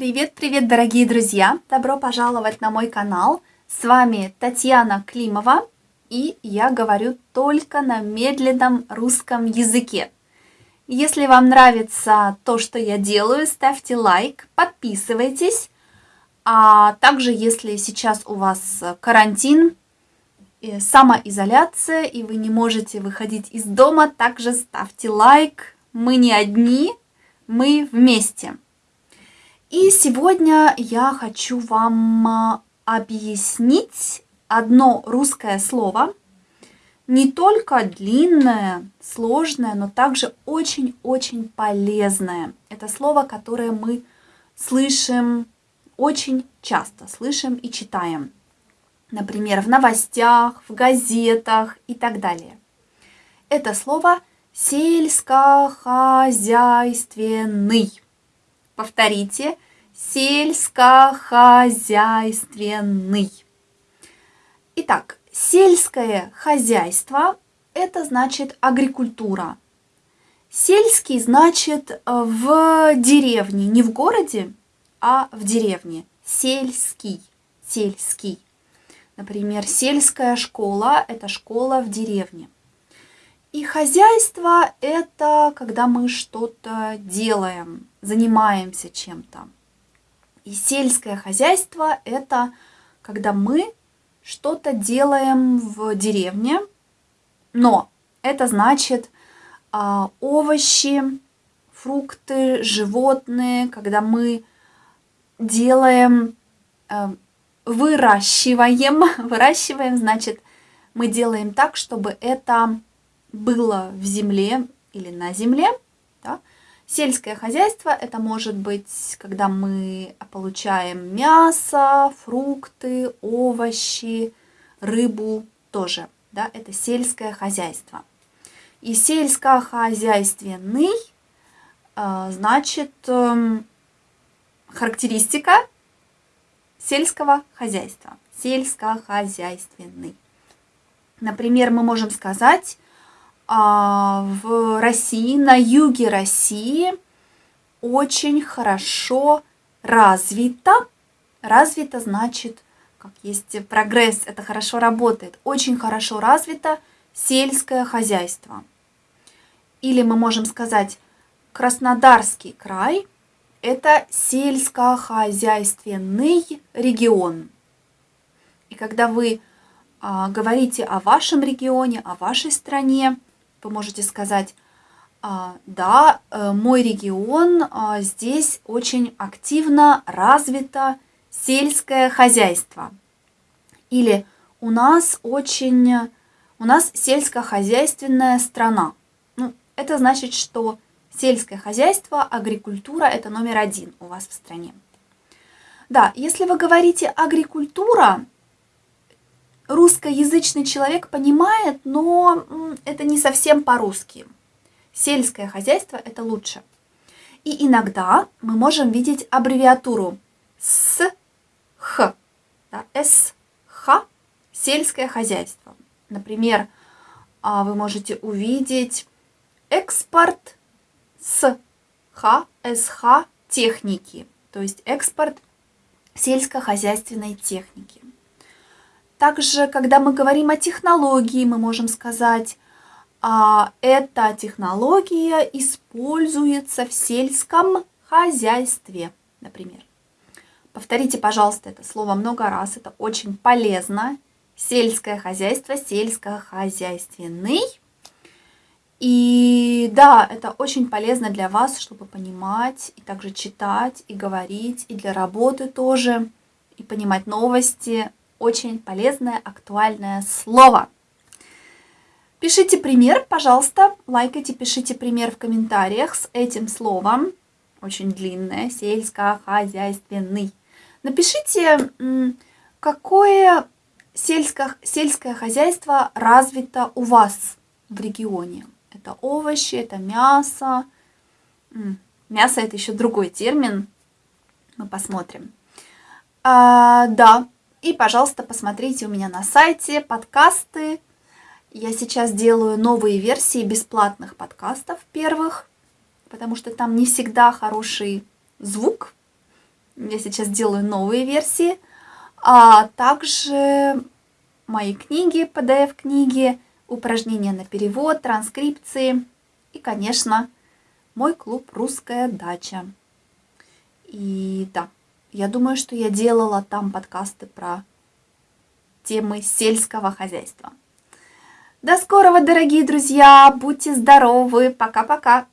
Привет-привет, дорогие друзья! Добро пожаловать на мой канал. С вами Татьяна Климова, и я говорю только на медленном русском языке. Если вам нравится то, что я делаю, ставьте лайк, подписывайтесь. А также, если сейчас у вас карантин, самоизоляция, и вы не можете выходить из дома, также ставьте лайк. Мы не одни, мы вместе. И сегодня я хочу вам а, объяснить одно русское слово, не только длинное, сложное, но также очень-очень полезное. Это слово, которое мы слышим очень часто, слышим и читаем например, в новостях, в газетах и так далее. Это слово сельскохозяйственный. Повторите, сельскохозяйственный. Итак, сельское хозяйство – это значит агрикультура. Сельский значит э, в деревне, не в городе, а в деревне. Сельский, сельский. Например, сельская школа – это школа в деревне. И хозяйство – это когда мы что-то делаем, занимаемся чем-то. И сельское хозяйство – это когда мы что-то делаем в деревне, но это значит а, овощи, фрукты, животные, когда мы делаем а, выращиваем. Выращиваем, значит, мы делаем так, чтобы это было в земле или на земле. Да? Сельское хозяйство – это может быть, когда мы получаем мясо, фрукты, овощи, рыбу тоже. Да? Это сельское хозяйство. И сельскохозяйственный э, значит эм, характеристика сельского хозяйства. Сельскохозяйственный. Например, мы можем сказать, в России, на юге России очень хорошо развито. Развито значит, как есть прогресс, это хорошо работает. Очень хорошо развито сельское хозяйство. Или мы можем сказать, Краснодарский край – это сельскохозяйственный регион. И когда вы а, говорите о вашем регионе, о вашей стране, вы можете сказать, а, да, э, мой регион, а, здесь очень активно развито сельское хозяйство. Или у нас очень, у нас сельскохозяйственная страна. Ну, это значит, что Сельское хозяйство, агрикультура – это номер один у вас в стране. Да, если вы говорите агрикультура, русскоязычный человек понимает, но это не совсем по-русски. Сельское хозяйство – это лучше. И иногда мы можем видеть аббревиатуру с х, да, с х, сельское хозяйство. Например, а, вы можете увидеть экспорт с Х, СХ техники, то есть экспорт сельскохозяйственной техники. Также, когда мы говорим о технологии, мы можем сказать, а, эта технология используется в сельском хозяйстве, например. Повторите, пожалуйста, это слово много раз, это очень полезно. Сельское хозяйство, сельскохозяйственный и да, это очень полезно для вас, чтобы понимать и также читать и говорить, и для работы тоже, и понимать новости. Очень полезное, актуальное слово. Пишите пример, пожалуйста, лайкайте, пишите пример в комментариях с этим словом. Очень длинное, сельскохозяйственный. Напишите, какое сельско, сельское хозяйство развито у вас в регионе. Это овощи, это мясо. Мясо это еще другой термин. Мы посмотрим. А, да, и, пожалуйста, посмотрите у меня на сайте подкасты. Я сейчас делаю новые версии бесплатных подкастов первых, потому что там не всегда хороший звук. Я сейчас делаю новые версии, а также мои книги, PDF-книги, упражнения на перевод, транскрипции и, конечно, мой клуб «Русская дача». И да, я думаю, что я делала там подкасты про темы сельского хозяйства. До скорого, дорогие друзья! Будьте здоровы! Пока-пока!